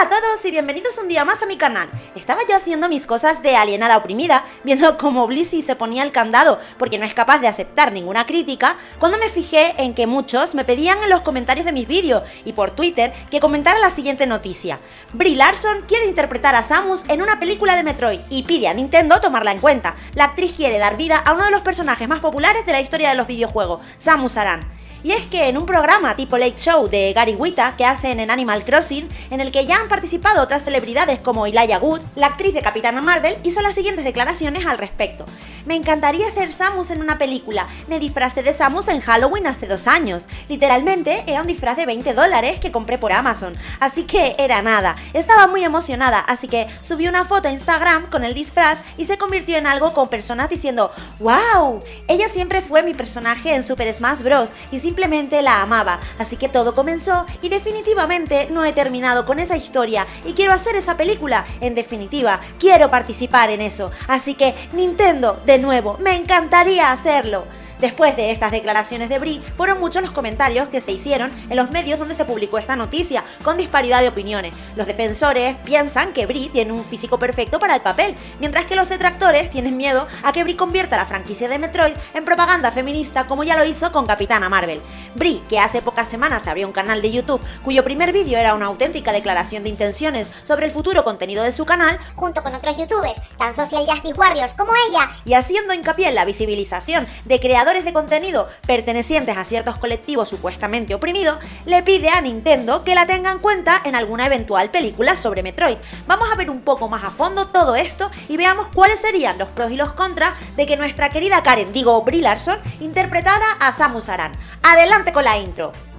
Hola a todos y bienvenidos un día más a mi canal. Estaba yo haciendo mis cosas de alienada oprimida, viendo cómo Blissey se ponía el candado porque no es capaz de aceptar ninguna crítica, cuando me fijé en que muchos me pedían en los comentarios de mis vídeos y por Twitter que comentara la siguiente noticia. Brie Larson quiere interpretar a Samus en una película de Metroid y pide a Nintendo tomarla en cuenta. La actriz quiere dar vida a uno de los personajes más populares de la historia de los videojuegos, Samus Aran. Y es que en un programa tipo Late Show de Gary Wita que hacen en Animal Crossing, en el que ya han participado otras celebridades como Elijah Wood, la actriz de Capitana Marvel hizo las siguientes declaraciones al respecto. Me encantaría ser Samus en una película. Me disfracé de Samus en Halloween hace dos años. Literalmente era un disfraz de 20 dólares que compré por Amazon. Así que era nada. Estaba muy emocionada, así que subí una foto a Instagram con el disfraz y se convirtió en algo con personas diciendo ¡Wow! Ella siempre fue mi personaje en Super Smash Bros. y simplemente la amaba. Así que todo comenzó y definitivamente no he terminado con esa historia y quiero hacer esa película. En definitiva, quiero participar en eso. Así que Nintendo, de nuevo, me encantaría hacerlo. Después de estas declaraciones de Brie, fueron muchos los comentarios que se hicieron en los medios donde se publicó esta noticia, con disparidad de opiniones. Los defensores piensan que Brie tiene un físico perfecto para el papel, mientras que los detractores tienen miedo a que Brie convierta la franquicia de Metroid en propaganda feminista como ya lo hizo con Capitana Marvel. Brie, que hace pocas semanas abrió un canal de YouTube cuyo primer vídeo era una auténtica declaración de intenciones sobre el futuro contenido de su canal, junto con otros youtubers, tan social justice warriors como ella, y haciendo hincapié en la visibilización de creadores de contenido pertenecientes a ciertos colectivos supuestamente oprimidos, le pide a Nintendo que la tenga en cuenta en alguna eventual película sobre Metroid. Vamos a ver un poco más a fondo todo esto y veamos cuáles serían los pros y los contras de que nuestra querida Karen, digo Brie Larson, interpretara a Samus Aran. Adelante con la intro.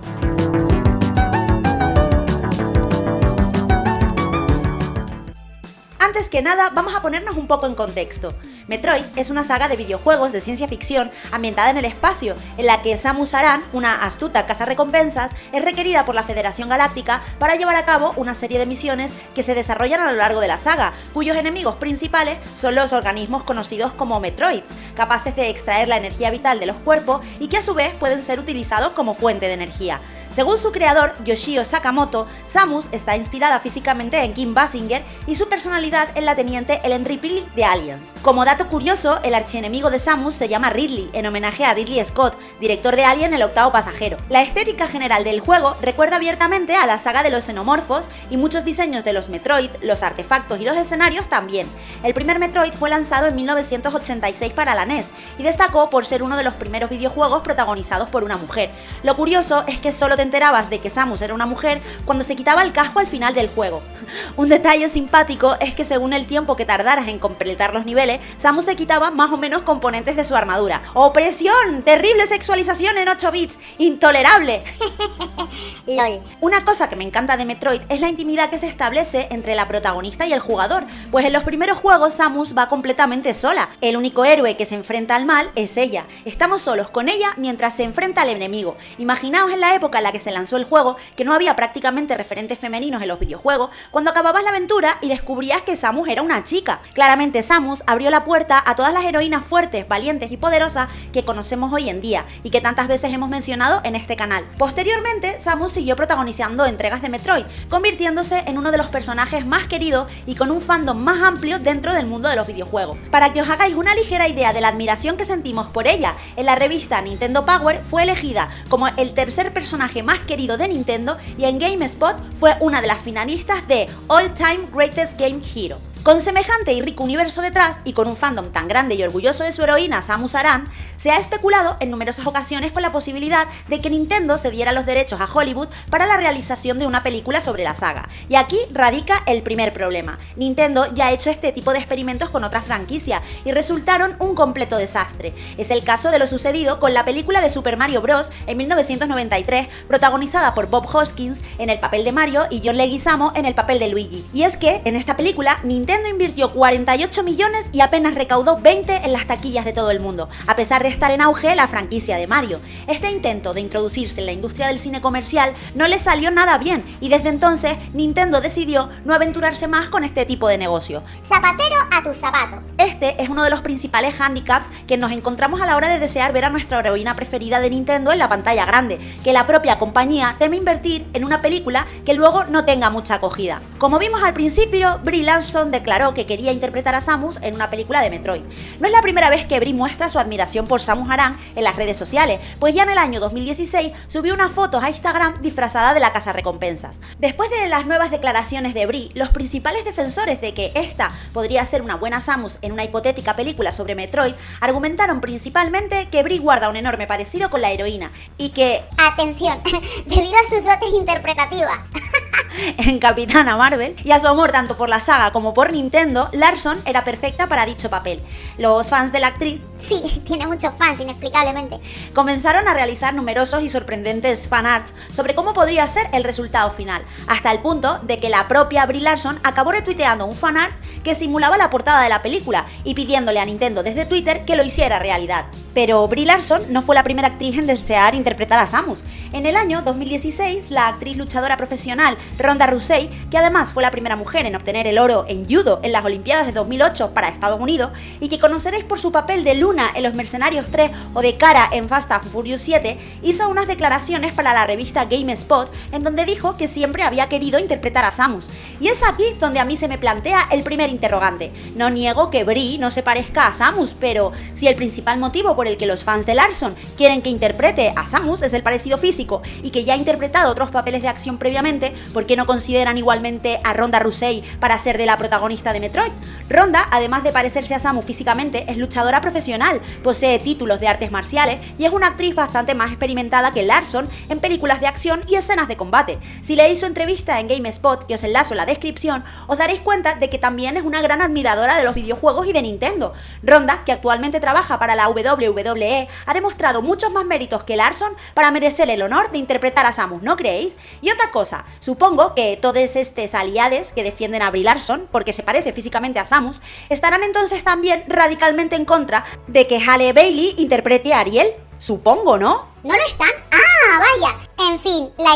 Antes que nada, vamos a ponernos un poco en contexto. Metroid es una saga de videojuegos de ciencia ficción ambientada en el espacio, en la que Samus Aran, una astuta recompensas, es requerida por la Federación Galáctica para llevar a cabo una serie de misiones que se desarrollan a lo largo de la saga, cuyos enemigos principales son los organismos conocidos como Metroids, capaces de extraer la energía vital de los cuerpos y que a su vez pueden ser utilizados como fuente de energía. Según su creador, Yoshio Sakamoto, Samus está inspirada físicamente en Kim Basinger y su personalidad en la teniente Ellen Ripley de Aliens. Como dato curioso, el archienemigo de Samus se llama Ridley, en homenaje a Ridley Scott, director de Alien el octavo pasajero. La estética general del juego recuerda abiertamente a la saga de los xenomorfos y muchos diseños de los Metroid, los artefactos y los escenarios también. El primer Metroid fue lanzado en 1986 para la NES y destacó por ser uno de los primeros videojuegos protagonizados por una mujer. Lo curioso es que solo enterabas de que Samus era una mujer cuando se quitaba el casco al final del juego. Un detalle simpático es que según el tiempo que tardaras en completar los niveles, Samus se quitaba más o menos componentes de su armadura. ¡Opresión! ¡Terrible sexualización en 8 bits! ¡Intolerable! LOL. Una cosa que me encanta de Metroid es la intimidad que se establece entre la protagonista y el jugador, pues en los primeros juegos Samus va completamente sola. El único héroe que se enfrenta al mal es ella. Estamos solos con ella mientras se enfrenta al enemigo. Imaginaos en la época en la que se lanzó el juego que no había prácticamente referentes femeninos en los videojuegos, cuando acababas la aventura y descubrías que Samus era una chica. Claramente Samus abrió la puerta a todas las heroínas fuertes, valientes y poderosas que conocemos hoy en día y que tantas veces hemos mencionado en este canal. Posteriormente, Samus siguió protagonizando entregas de Metroid, convirtiéndose en uno de los personajes más queridos y con un fandom más amplio dentro del mundo de los videojuegos. Para que os hagáis una ligera idea de la admiración que sentimos por ella, en la revista Nintendo Power fue elegida como el tercer personaje más querido de Nintendo y en GameSpot fue una de las finalistas de All Time Greatest Game Hero. Con semejante y rico universo detrás, y con un fandom tan grande y orgulloso de su heroína Samus Aran, se ha especulado en numerosas ocasiones con la posibilidad de que Nintendo cediera los derechos a Hollywood para la realización de una película sobre la saga. Y aquí radica el primer problema. Nintendo ya ha hecho este tipo de experimentos con otras franquicias y resultaron un completo desastre. Es el caso de lo sucedido con la película de Super Mario Bros. en 1993, protagonizada por Bob Hoskins en el papel de Mario y John Leguizamo en el papel de Luigi. Y es que, en esta película, Nintendo Nintendo invirtió 48 millones y apenas recaudó 20 en las taquillas de todo el mundo, a pesar de estar en auge la franquicia de Mario. Este intento de introducirse en la industria del cine comercial no le salió nada bien y desde entonces Nintendo decidió no aventurarse más con este tipo de negocio. Zapatero a tu zapato. Este es uno de los principales handicaps que nos encontramos a la hora de desear ver a nuestra heroína preferida de Nintendo en la pantalla grande, que la propia compañía teme invertir en una película que luego no tenga mucha acogida. Como vimos al principio, Brie Larson declaró que quería interpretar a Samus en una película de Metroid. No es la primera vez que Brie muestra su admiración por Samus Aran en las redes sociales, pues ya en el año 2016 subió unas fotos a Instagram disfrazada de la casa recompensas. Después de las nuevas declaraciones de Brie, los principales defensores de que esta podría ser una buena Samus en una hipotética película sobre Metroid argumentaron principalmente que Brie guarda un enorme parecido con la heroína y que... Atención, debido a sus dotes interpretativas. en Capitana Marvel y a su amor tanto por la saga como por Nintendo, Larson era perfecta para dicho papel. Los fans de la actriz Sí, tiene muchos fans, inexplicablemente. comenzaron a realizar numerosos y sorprendentes fanarts sobre cómo podría ser el resultado final, hasta el punto de que la propia Brie Larson acabó retuiteando un fanart que simulaba la portada de la película y pidiéndole a Nintendo desde Twitter que lo hiciera realidad. Pero Brie Larson no fue la primera actriz en desear interpretar a Samus. En el año 2016, la actriz luchadora profesional Ronda Rousey, que además fue la primera mujer en obtener el oro en judo en las Olimpiadas de 2008 para Estados Unidos y que conoceréis por su papel de Luna en Los Mercenarios 3 o de Cara en Fast and Furious 7, hizo unas declaraciones para la revista GameSpot en donde dijo que siempre había querido interpretar a Samus. Y es aquí donde a mí se me plantea el primer interrogante. No niego que Brie no se parezca a Samus, pero si el principal motivo por el que los fans de Larson quieren que interprete a Samus es el parecido físico y que ya ha interpretado otros papeles de acción previamente, ¿por qué no consideran igualmente a Ronda Rousey para ser de la protagonista de Metroid? Ronda, además de parecerse a Samus físicamente, es luchadora profesional, posee títulos de artes marciales y es una actriz bastante más experimentada que Larson en películas de acción y escenas de combate. Si leéis su entrevista en GameSpot, que os enlazo en la descripción, os daréis cuenta de que también es una gran admiradora de los videojuegos y de Nintendo. Ronda, que actualmente trabaja para la WWE, ha demostrado muchos más méritos que Larson para merecer el honor de interpretar a Samus, ¿no creéis? Y otra cosa, supongo que todos estos aliades que defienden a Brie Larson, porque se parece físicamente a Samus, estarán entonces también radicalmente en contra de que Halle Bailey interprete a Ariel. Supongo, ¿no? ¿No lo están? ¡Ah, vaya!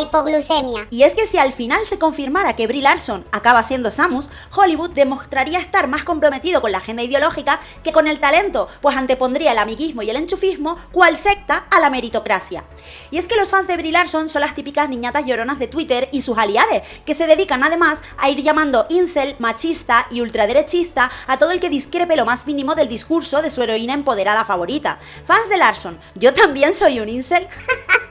Hipoglucemia. Y es que si al final se confirmara que Brie Larson acaba siendo Samus, Hollywood demostraría estar más comprometido con la agenda ideológica que con el talento, pues antepondría el amiguismo y el enchufismo cual secta a la meritocracia. Y es que los fans de Brie Larson son las típicas niñatas lloronas de Twitter y sus aliados, que se dedican además a ir llamando incel, machista y ultraderechista a todo el que discrepe lo más mínimo del discurso de su heroína empoderada favorita. Fans de Larson, yo también soy un incel.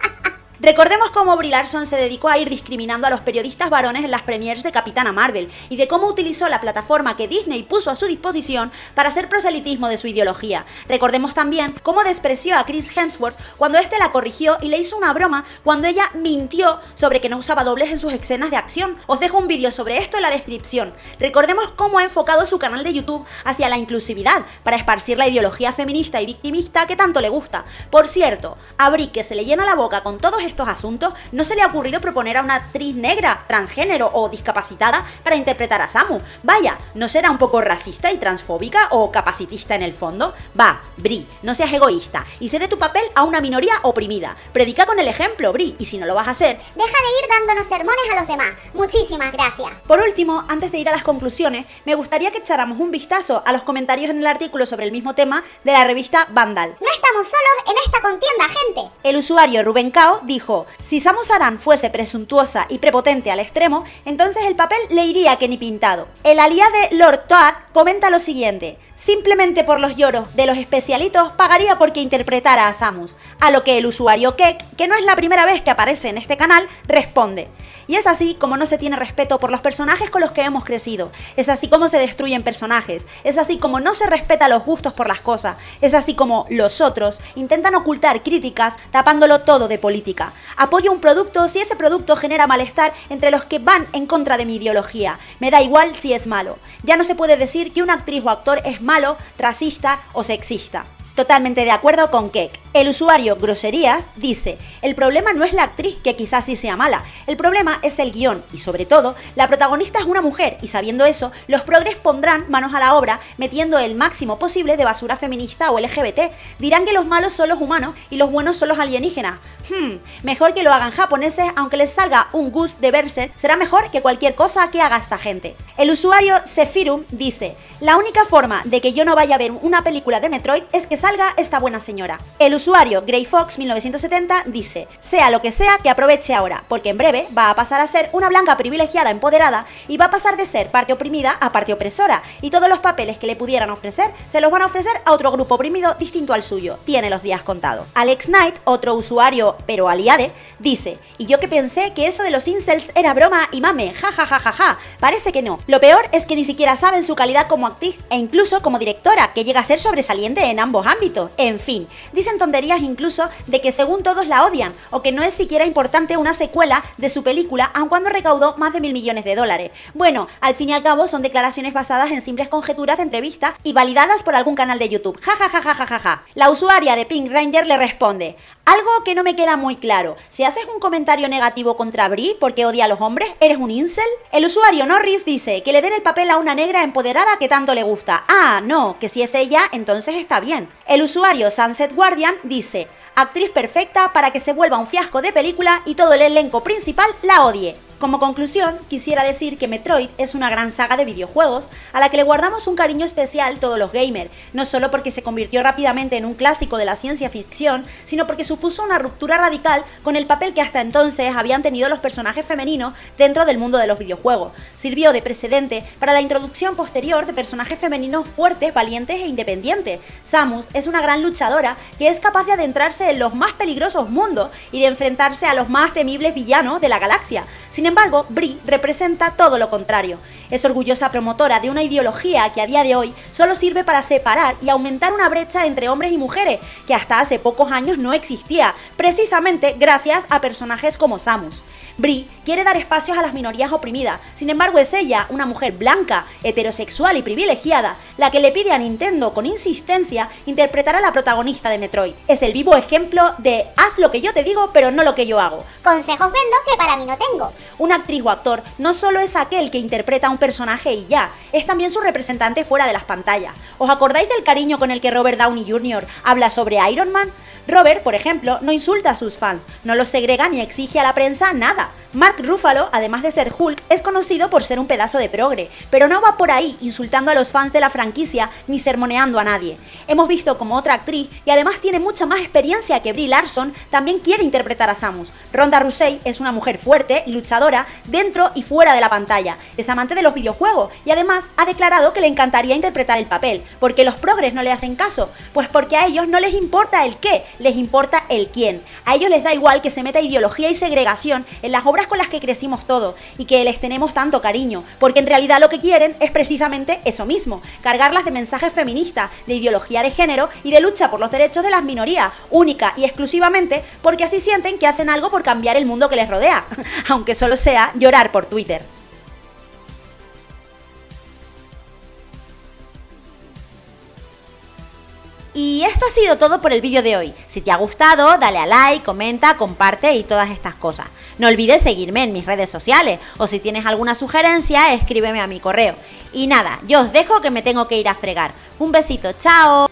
Recordemos cómo Brie Larson se dedicó a ir discriminando a los periodistas varones en las premiers de Capitana Marvel y de cómo utilizó la plataforma que Disney puso a su disposición para hacer proselitismo de su ideología. Recordemos también cómo despreció a Chris Hemsworth cuando este la corrigió y le hizo una broma cuando ella mintió sobre que no usaba dobles en sus escenas de acción. Os dejo un vídeo sobre esto en la descripción. Recordemos cómo ha enfocado su canal de YouTube hacia la inclusividad para esparcir la ideología feminista y victimista que tanto le gusta. Por cierto, a Brie que se le llena la boca con todos estos asuntos, no se le ha ocurrido proponer a una actriz negra, transgénero o discapacitada para interpretar a Samu. Vaya, ¿no será un poco racista y transfóbica o capacitista en el fondo? Va, Brie, no seas egoísta y cede tu papel a una minoría oprimida. Predica con el ejemplo, Brie, y si no lo vas a hacer, Deja de ir dándonos sermones a los demás. Muchísimas gracias. por último, antes de ir a las conclusiones, me gustaría que echáramos un vistazo a los comentarios en el artículo sobre el mismo tema de la revista Vandal. No estamos solos en esta contienda, gente. El usuario Rubén Cao dijo, si Samus Aran fuese presuntuosa y prepotente al extremo, entonces el papel le iría que ni pintado. El aliade Lord Toad comenta lo siguiente, simplemente por los lloros de los especialitos pagaría porque interpretara a Samus, a lo que el usuario Kek, que no es la primera vez que aparece en este canal, responde. Y es así como no se tiene respeto por los personajes con los que hemos crecido. Es así como se destruyen personajes. Es así como no se respeta los gustos por las cosas. Es así como los otros intentan ocultar críticas tapándolo todo de política. Apoyo un producto si ese producto genera malestar entre los que van en contra de mi ideología. Me da igual si es malo. Ya no se puede decir que una actriz o actor es malo, racista o sexista. Totalmente de acuerdo con Kek. El usuario Groserías dice, el problema no es la actriz, que quizás sí sea mala, el problema es el guion y sobre todo, la protagonista es una mujer y sabiendo eso, los progres pondrán manos a la obra metiendo el máximo posible de basura feminista o LGBT. Dirán que los malos son los humanos y los buenos son los alienígenas. Hmm, mejor que lo hagan japoneses, aunque les salga un gus de verse, será mejor que cualquier cosa que haga esta gente. El usuario Sephirum dice, la única forma de que yo no vaya a ver una película de Metroid es que salga esta buena señora. Usuario GreyFox 1970 dice, sea lo que sea que aproveche ahora, porque en breve va a pasar a ser una blanca privilegiada empoderada y va a pasar de ser parte oprimida a parte opresora, y todos los papeles que le pudieran ofrecer se los van a ofrecer a otro grupo oprimido distinto al suyo. Tiene los días contados. Alex Knight, otro usuario pero aliade, dice, y yo que pensé que eso de los incels era broma y mame, ja ja ja ja ja, parece que no. Lo peor es que ni siquiera saben su calidad como actriz e incluso como directora, que llega a ser sobresaliente en ambos ámbitos. En fin, dicen tonterías incluso de que según todos la odian, o que no es siquiera importante una secuela de su película, aun cuando recaudó más de mil millones de dólares. Bueno, al fin y al cabo son declaraciones basadas en simples conjeturas de entrevista y validadas por algún canal de YouTube. Ja ja ja ja ja ja. La usuaria de Pink Ranger le responde, algo que no me queda muy claro, si haces un comentario negativo contra Brie porque odia a los hombres, ¿eres un incel? El usuario Norris dice que le den el papel a una negra empoderada que tanto le gusta. Ah, no, que si es ella, entonces está bien. El usuario Sunset Guardian dice, actriz perfecta para que se vuelva un fiasco de película y todo el elenco principal la odie. Como conclusión, quisiera decir que Metroid es una gran saga de videojuegos a la que le guardamos un cariño especial todos los gamers, no solo porque se convirtió rápidamente en un clásico de la ciencia ficción, sino porque supuso una ruptura radical con el papel que hasta entonces habían tenido los personajes femeninos dentro del mundo de los videojuegos. Sirvió de precedente para la introducción posterior de personajes femeninos fuertes, valientes e independientes. Samus es una gran luchadora que es capaz de adentrarse en los más peligrosos mundos y de enfrentarse a los más temibles villanos de la galaxia. Sin embargo, Brie representa todo lo contrario. Es orgullosa promotora de una ideología que a día de hoy solo sirve para separar y aumentar una brecha entre hombres y mujeres que hasta hace pocos años no existía, precisamente gracias a personajes como Samus. Brie quiere dar espacios a las minorías oprimidas, sin embargo es ella, una mujer blanca, heterosexual y privilegiada, la que le pide a Nintendo con insistencia interpretar a la protagonista de Metroid. Es el vivo ejemplo de haz lo que yo te digo pero no lo que yo hago. Consejos vendo que para mí no tengo. Un actriz o actor no solo es aquel que interpreta a un personaje y ya, es también su representante fuera de las pantallas. ¿Os acordáis del cariño con el que Robert Downey Jr. habla sobre Iron Man? Robert, por ejemplo, no insulta a sus fans, no los segrega ni exige a la prensa nada. Mark Ruffalo, además de ser Hulk, es conocido por ser un pedazo de progre, pero no va por ahí insultando a los fans de la franquicia ni sermoneando a nadie. Hemos visto como otra actriz, y además tiene mucha más experiencia que Brie Larson, también quiere interpretar a Samus. Ronda Rousey es una mujer fuerte y luchadora dentro y fuera de la pantalla. Es amante de los videojuegos y además ha declarado que le encantaría interpretar el papel. porque los progres no le hacen caso? Pues porque a ellos no les importa el qué, les importa el quién. A ellos les da igual que se meta ideología y segregación en las obras con las que crecimos todos y que les tenemos tanto cariño, porque en realidad lo que quieren es precisamente eso mismo, cargarlas de mensajes feministas, de ideología de género y de lucha por los derechos de las minorías, única y exclusivamente porque así sienten que hacen algo por cambiar el mundo que les rodea, aunque solo sea llorar por Twitter. Y esto ha sido todo por el vídeo de hoy. Si te ha gustado, dale a like, comenta, comparte y todas estas cosas. No olvides seguirme en mis redes sociales o si tienes alguna sugerencia, escríbeme a mi correo. Y nada, yo os dejo que me tengo que ir a fregar. Un besito, chao.